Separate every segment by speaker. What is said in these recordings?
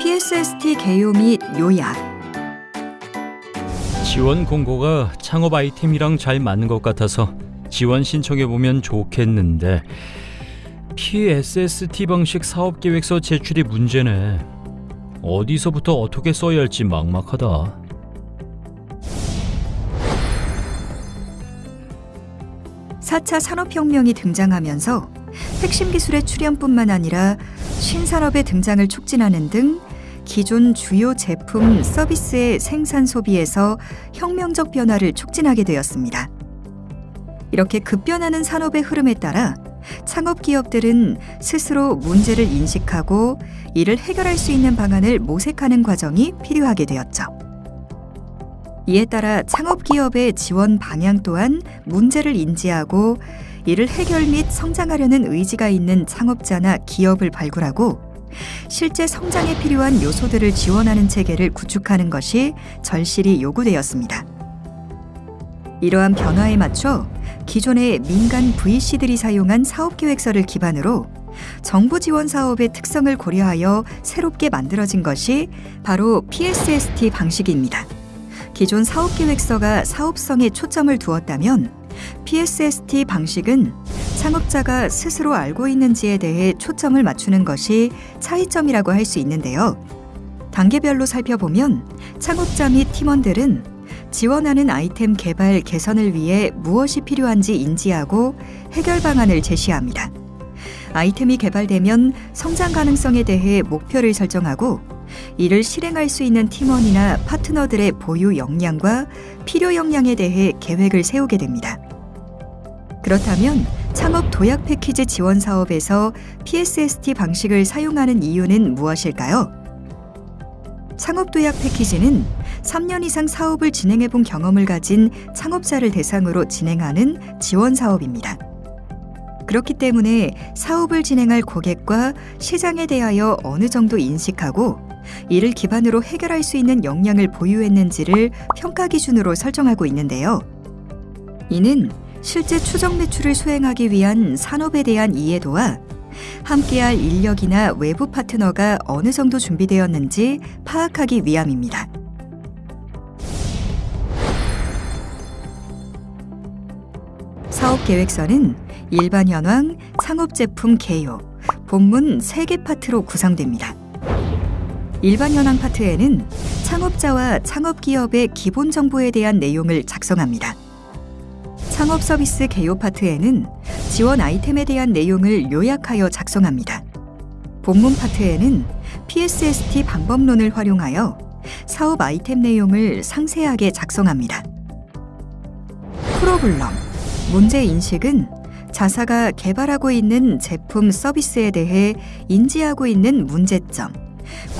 Speaker 1: PSST 개요 및 요약,
Speaker 2: 지원 공고가 창업 아이템이랑 잘 맞는 것 같아서 지원 신청해 보면 좋겠는데 PSST 방식 사업 계획서 제출이 문제네. 어디서부터 어떻게 써야 할지 막막하다.
Speaker 1: 사차 산업혁명이 등장하면서 핵심 기술의 출현뿐만 아니라 신산업의 등장을 촉진하는 등 기존 주요 제품 서비스의 생산 소비에서 혁명적 변화를 촉진하게 되었습니다. 이렇게 급변하는 산업의 흐름에 따라 창업 기업들은 스스로 문제를 인식하고 이를 해결할 수 있는 방안을 모색하는 과정이 필요하게 되었죠. 이에 따라 창업 기업의 지원 방향 또한 문제를 인지하고 이를 해결 및 성장하려는 의지가 있는 창업자나 기업을 발굴하고 실제 성장에 필요한 요소들을 지원하는 체계를 구축하는 것이 절실히 요구되었습니다. 이러한 변화에 맞춰 기존의 민간 VC들이 사용한 사업 계획서를 기반으로 정부 지원 사업의 특성을 고려하여 새롭게 만들어진 것이 바로 PSST 방식입니다. 기존 사업 계획서가 사업성에 초점을 두었다면 PSST 방식은 창업자가 스스로 알고 있는지에 대해 초점을 맞추는 것이 차이점이라고 할 수 있는데요. 단계별로 살펴보면 창업자 및 팀원들은 지원하는 아이템 개발 개선을 위해 무엇이 필요한지 인지하고 해결 방안을 제시합니다. 아이템이 개발되면 성장 가능성에 대해 목표를 설정하고 이를 실행할 수 있는 팀원이나 파트너들의 보유 역량과 필요 역량에 대해 계획을 세우게 됩니다. 그렇다면 창업 도약 패키지 지원 사업에서 PSST 방식을 사용하는 이유는 무엇일까요? 창업 도약 패키지는 3년 이상 사업을 진행해 본 경험을 가진 창업자를 대상으로 진행하는 지원 사업입니다. 그렇기 때문에 사업을 진행할 고객과 시장에 대하여 어느 정도 인식하고 이를 기반으로 해결할 수 있는 역량을 보유했는지를 평가 기준으로 설정하고 있는데요. 이는 실제 추정 매출을 수행하기 위한 산업에 대한 이해도와 함께할 인력이나 외부 파트너가 어느 정도 준비되었는지 파악하기 위함입니다. 사업 계획서는 일반 현황, 창업 제품 개요, 본문 3개 파트로 구성됩니다. 일반 현황 파트에는 창업자와 창업 기업의 기본 정보에 대한 내용을 작성합니다. 창업 서비스 개요 파트에는 지원 아이템에 대한 내용을 요약하여 작성합니다. 본문 파트에는 PSST 방법론을 활용하여 사업 아이템 내용을 상세하게 작성합니다. 프로블럼, 문제 인식은 자사가 개발하고 있는 제품 서비스에 대해 인지하고 있는 문제점,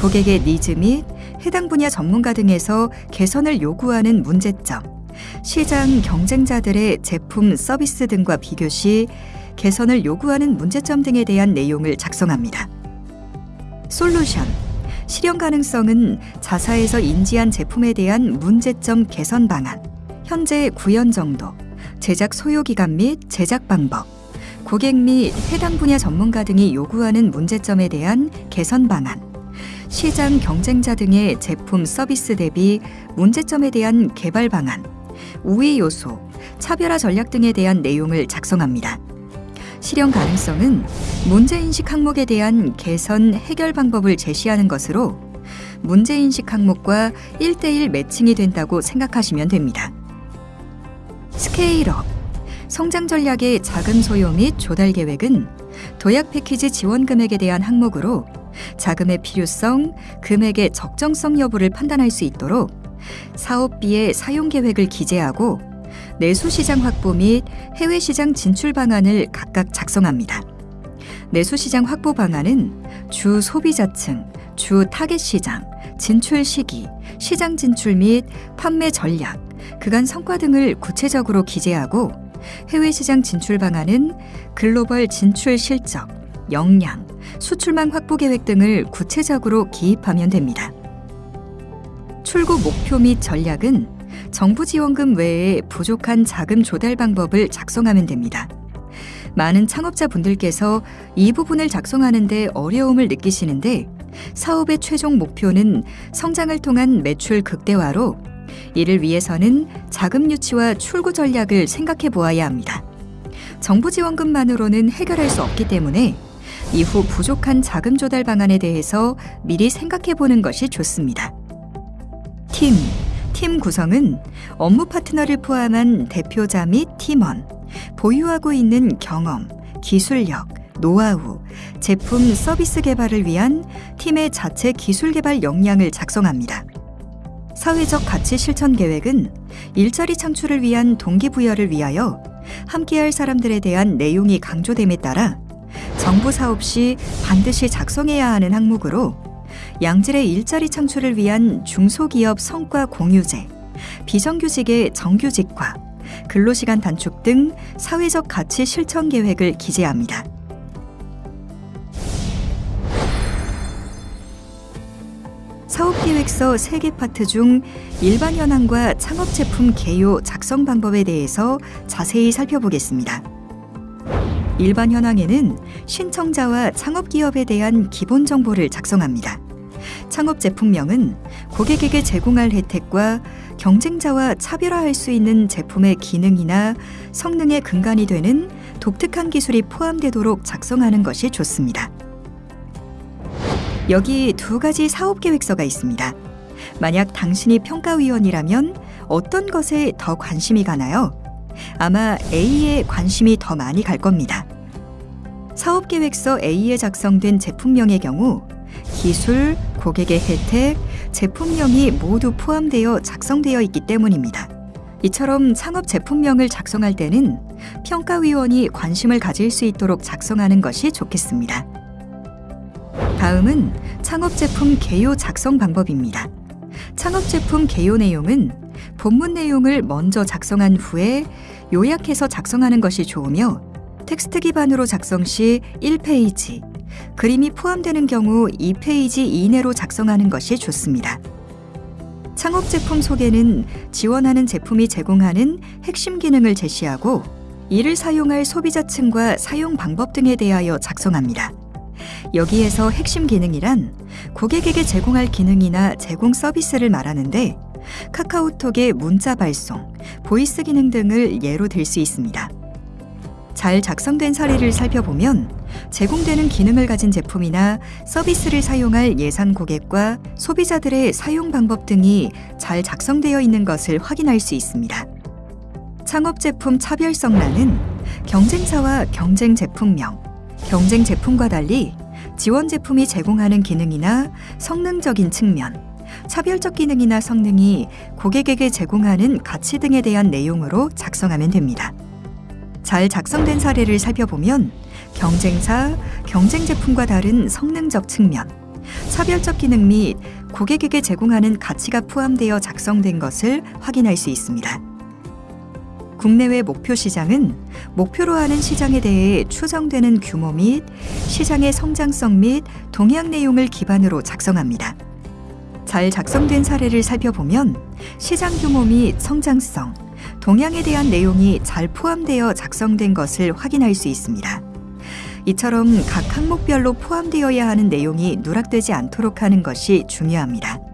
Speaker 1: 고객의 니즈 및 해당 분야 전문가 등에서 개선을 요구하는 문제점, 시장 경쟁자들의 제품 서비스 등과 비교 시 개선을 요구하는 문제점 등에 대한 내용을 작성합니다. 솔루션. 실현 가능성은 자사에서 인지한 제품에 대한 문제점 개선 방안, 현재 구현 정도, 제작 소요 기간 및 제작 방법, 고객 및 해당 분야 전문가 등이 요구하는 문제점에 대한 개선 방안, 시장 경쟁자 등의 제품 서비스 대비 문제점에 대한 개발 방안, 우위 요소, 차별화 전략 등에 대한 내용을 작성합니다. 실현 가능성은 문제인식 항목에 대한 개선 해결 방법을 제시하는 것으로 문제인식 항목과 1대1 매칭이 된다고 생각하시면 됩니다. 스케일업 성장 전략의 자금 소요 및 조달 계획은 도약 패키지 지원 금액에 대한 항목으로 자금의 필요성, 금액의 적정성 여부를 판단할 수 있도록 사업비의 사용 계획을 기재하고 내수 시장 확보 및 해외 시장 진출 방안을 각각 작성합니다. 내수 시장 확보 방안은 주 소비자층, 주 타겟 시장, 진출 시기, 시장 진출 및 판매 전략, 그간 성과 등을 구체적으로 기재하고 해외 시장 진출 방안은 글로벌 진출 실적, 역량, 수출망 확보 계획 등을 구체적으로 기입하면 됩니다. 출구 목표 및 전략은 정부 지원금 외에 부족한 자금 조달 방법을 작성하면 됩니다. 많은 창업자 분들께서 이 부분을 작성하는데 어려움을 느끼시는데 사업의 최종 목표는 성장을 통한 매출 극대화로 이를 위해서는 자금 유치와 출구 전략을 생각해 보아야 합니다. 정부 지원금만으로는 해결할 수 없기 때문에 이후 부족한 자금 조달 방안에 대해서 미리 생각해 보는 것이 좋습니다. 팀, 팀 구성은 업무 파트너를 포함한 대표자 및 팀원, 보유하고 있는 경험, 기술력, 노하우, 제품 서비스 개발을 위한 팀의 자체 기술 개발 역량을 작성합니다. 사회적 가치 실천 계획은 일자리 창출을 위한 동기부여를 위하여 함께할 사람들에 대한 내용이 강조됨에 따라 정부 사업 시 반드시 작성해야 하는 항목으로 양질의 일자리 창출을 위한 중소기업 성과 공유제, 비정규직의 정규직화, 근로시간 단축 등 사회적 가치 실천 계획을 기재합니다. 사업계획서 3개 파트 중 일반 현황과 창업 제품 개요 작성 방법에 대해서 자세히 살펴보겠습니다. 일반 현황에는 신청자와 창업 기업에 대한 기본 정보를 작성합니다. 창업 제품명은 고객에게 제공할 혜택과 경쟁자와 차별화할 수 있는 제품의 기능이나 성능의 근간이 되는 독특한 기술이 포함되도록 작성하는 것이 좋습니다. 여기 두 가지 사업 계획서가 있습니다. 만약 당신이 평가위원이라면 어떤 것에 더 관심이 가나요? 아마 A에 관심이 더 많이 갈 겁니다. 사업 계획서 A에 작성된 제품명의 경우 기술, 고객의 혜택, 제품명이 모두 포함되어 작성되어 있기 때문입니다. 이처럼 창업 제품명을 작성할 때는 평가위원이 관심을 가질 수 있도록 작성하는 것이 좋겠습니다. 다음은 창업 제품 개요 작성 방법입니다. 창업 제품 개요 내용은 본문 내용을 먼저 작성한 후에 요약해서 작성하는 것이 좋으며 텍스트 기반으로 작성 시 1페이지, 그림이 포함되는 경우 2페이지 이내로 작성하는 것이 좋습니다. 창업 제품 소개는 지원하는 제품이 제공하는 핵심 기능을 제시하고 이를 사용할 소비자층과 사용 방법 등에 대하여 작성합니다. 여기에서 핵심 기능이란 고객에게 제공할 기능이나 제공 서비스를 말하는데 카카오톡의 문자 발송, 보이스 기능 등을 예로 들 수 있습니다. 잘 작성된 사례를 살펴보면 제공되는 기능을 가진 제품이나 서비스를 사용할 예상 고객과 소비자들의 사용 방법 등이 잘 작성되어 있는 것을 확인할 수 있습니다. 창업 제품 차별성란은 경쟁사와 경쟁 제품명, 경쟁 제품과 달리 지원 제품이 제공하는 기능이나 성능적인 측면, 차별적 기능이나 성능이 고객에게 제공하는 가치 등에 대한 내용으로 작성하면 됩니다. 잘 작성된 사례를 살펴보면 경쟁사, 경쟁 제품과 다른 성능적 측면, 차별적 기능 및 고객에게 제공하는 가치가 포함되어 작성된 것을 확인할 수 있습니다. 국내외 목표 시장은 목표로 하는 시장에 대해 추정되는 규모 및 시장의 성장성 및 동향 내용을 기반으로 작성합니다. 잘 작성된 사례를 살펴보면 시장 규모 및 성장성, 동향에 대한 내용이 잘 포함되어 작성된 것을 확인할 수 있습니다. 이처럼 각 항목별로 포함되어야 하는 내용이 누락되지 않도록 하는 것이 중요합니다.